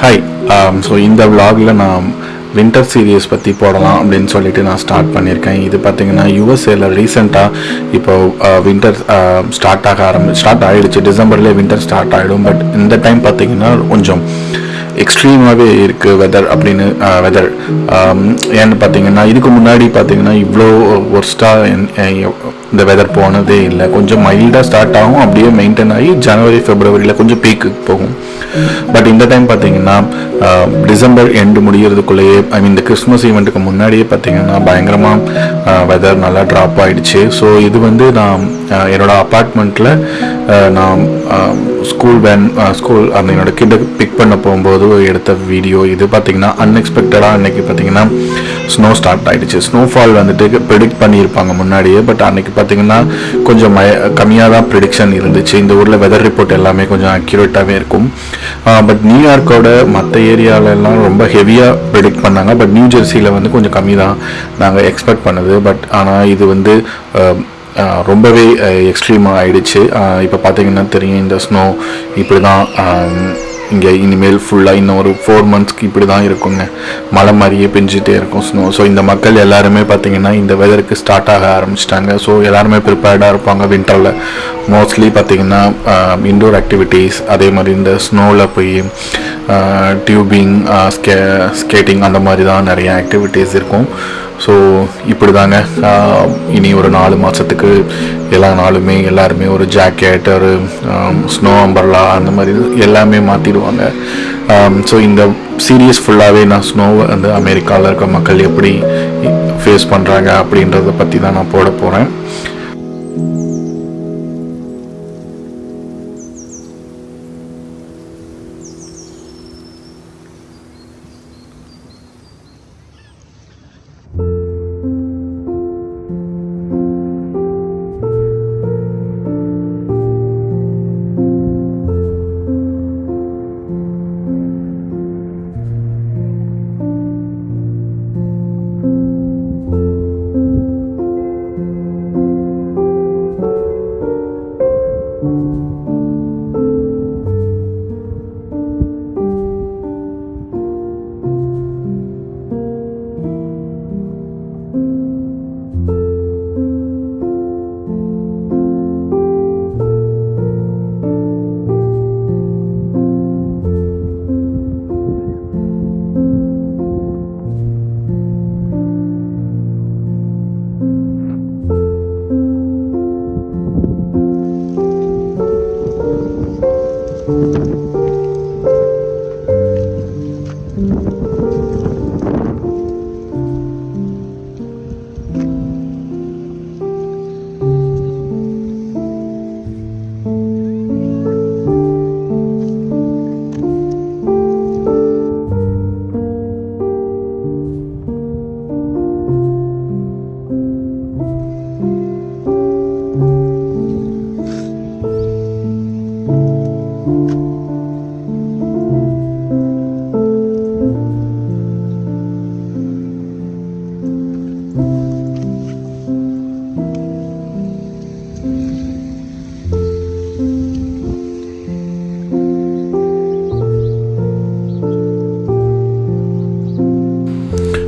Hi so um, இந்த விலாகில் நான் winter serious பற்றி போடலாம் அப்படின்னு சொல்லிட்டு நான் ஸ்டார்ட் பண்ணியிருக்கேன் இது பார்த்தீங்கன்னா யூஎஸ்ஏல ரீசெண்டாக இப்போ வின்டர் ஸ்டார்ட் ஆக ஆரம்பி ஸ்டார்ட் ஆகிடுச்சு டிசம்பர்லேயே வின்டர் ஸ்டார்ட் ஆகிடும் பட் இந்த டைம் பார்த்தீங்கன்னா கொஞ்சம் எக்ஸ்ட்ரீமாகவே இருக்குது வெதர் அப்படின்னு uh, வெதர் um, ஏன்னு பார்த்தீங்கன்னா இதுக்கு முன்னாடி பார்த்தீங்கன்னா இவ்வளோ ஒர்ஸ்ட்டாக இந்த வெதர் போனதே இல்லை. கொஞ்சம் மைல்டாக ஸ்டார்ட் ஆகும் அப்படியே மெயின்டைன் ஆகி ஜனவரி ஃபெப்ரவரியில் கொஞ்சம் பீக்கு போகும். பட் இந்த டைம் பார்த்தீங்கன்னா um, டிசம்பர் எண்டு முடிகிறதுக்குள்ளேயே ஐ மீன் இந்த கிறிஸ்மஸ் ஈவெண்ட்டுக்கு முன்னாடியே பார்த்தீங்கன்னா பயங்கரமாக வெதர் uh, நல்லா ட்ராப் ஆகிடுச்சு ஸோ இது வந்து நான் uh, என்னோடய அப்பார்ட்மெண்ட்டில் நான் ஸ்கூல் வேன் ஸ்கூல் அந்த என்னோட கிட்ட பிக் பண்ண போகும்போது எடுத்த வீடியோ இது பார்த்தீங்கன்னா அன்எக்ஸ்பெக்டடாக அன்றைக்கி பார்த்தீங்கன்னா ஸ்னோ ஸ்டார்ட் ஆகிடுச்சு ஸ்னோஃபால் வந்துட்டு ப்ரிடிக்ட் பண்ணியிருப்பாங்க முன்னாடியே பட் அன்னைக்கு பார்த்தீங்கன்னா கொஞ்சம் மய கம்மியாக தான் ப்ரிடிக்ஷன் இருந்துச்சு. இந்த ஊரில் வெதர் ரிப்போர்ட் எல்லாமே கொஞ்சம் அக்யூரேட்டாகவே இருக்கும். பட் நியூயார்க்கோட மற்ற ஏரியாவிலலாம் ரொம்ப ஹெவியாக ப்ரிடிக்ட் பண்ணாங்க. பட் நியூ ஜெர்சியில் வந்து கொஞ்சம் கம்மி தான் நாங்கள் எக்ஸ்பெக்ட் பண்ணது. பட் ஆனால் இது வந்து ரொம்பவே எக்ஸ்ட்ரீமாக ஆயிடுச்சு. இப்போ பார்த்தீங்கன்னா தெரியும் இந்த ஸ்னோ இப்படி தான் இங்கே இனிமேல் ஃபுல்லாக இன்னும் ஒரு ஃபோர் மந்த்ஸ்க்கு இப்படி தான் இருக்குங்க. மழை மாதிரியே பெஞ்சிட்டே இருக்கும் ஸ்னோ ஸோ இந்த மக்கள் எல்லாருமே பார்த்தீங்கன்னா இந்த வெதருக்கு ஸ்டார்ட் ஆக ஆரம்பிச்சிட்டாங்க. ஸோ எல்லாருமே ப்ரிப்பேர்டாக இருப்பாங்க வின்டரில் மோஸ்ட்லி பார்த்தீங்கன்னா இன்டோர் ஆக்டிவிட்டீஸ் அதே மாதிரி இந்த ஸ்னோவில் போய் டியூபிங் ஸ்கே ஸ்கேட்டிங் அந்த மாதிரி தான் நிறைய ஆக்டிவிட்டீஸ் இருக்கும். ஸோ இப்படி தாங்க இனி ஒரு நாலு மாதத்துக்கு எல்லா நாளுமே எல்லாருமே ஒரு ஜாக்கெட் ஒரு ஸ்னோ அம்பர்லா அந்த மாதிரி எல்லாமே மாற்றிடுவாங்க ஸோ இந்த சீரியஸ் ஃபுல்லாகவே நான் ஸ்னோவை வந்து அமெரிக்காவில் இருக்க மக்கள் எப்படி ஃபேஸ் பண்ணுறாங்க அப்படின்றத பற்றி தான் நான் போட போகிறேன்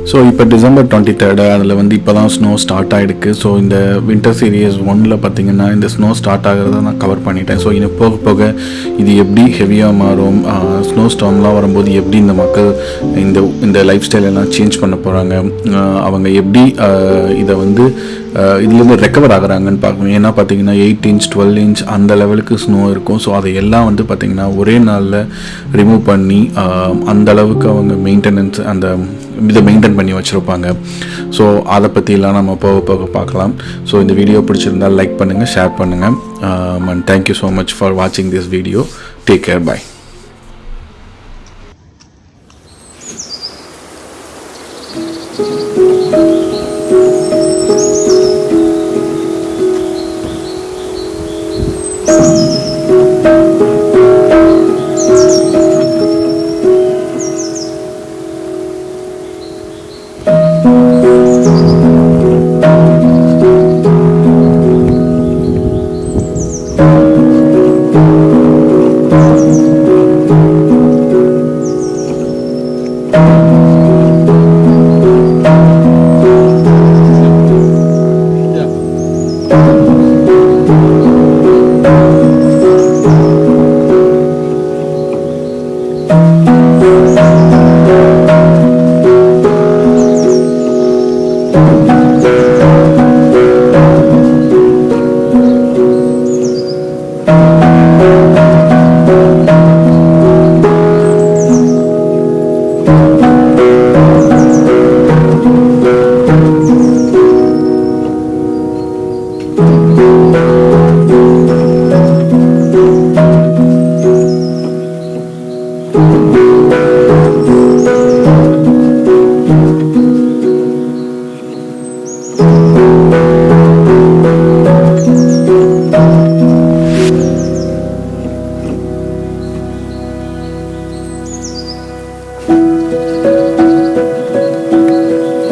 ஸோ இப்போ டிசம்பர் டுவெண்ட்டி தேர்டு அதில் வந்து இப்போ தான் ஸ்னோ ஸ்டார்ட் ஆகிடுக்கு ஸோ இந்த வின்டர் சீரியஸ் ஒன்னில் பார்த்தீங்கன்னா இந்த ஸ்னோ ஸ்டார்ட் ஆகிறத நான் கவர் பண்ணிட்டேன். ஸோ இன்னும் போக போக இது எப்படி ஹெவியாக மாறும்? ஸ்னோ ஸ்டாம்லாம் வரும்போது எப்படி இந்த மக்கள் இந்த இந்த லைஃப் ஸ்டைல் எல்லாம் சேஞ்ச் பண்ண போகிறாங்க அவங்க எப்படி இதை வந்து இதுலேருந்து ரெக்கவர் ஆகுறாங்கன்னு பார்க்கணும். ஏன்னா பார்த்தீங்கன்னா எயிட் இன்ச் டுவெல் இன்ச் அந்த லெவலுக்கு ஸ்னோ இருக்கும். ஸோ அதை எல்லாம் வந்து பார்த்திங்கன்னா ஒரே நாளில் ரிமூவ் பண்ணி அந்த அளவுக்கு அவங்க மெயின்டெனன்ஸ் அந்த இதை மெயின்டைன் பண்ணி வச்சுருப்பாங்க. ஸோ அதை பற்றிலாம் நம்ம போக போக பார்க்கலாம். ஸோ இந்த வீடியோ பிடிச்சிருந்தால் லைக் பண்ணுங்கள் ஷேர் பண்ணுங்கள் and thank you so much for வாட்சிங் this video take care bye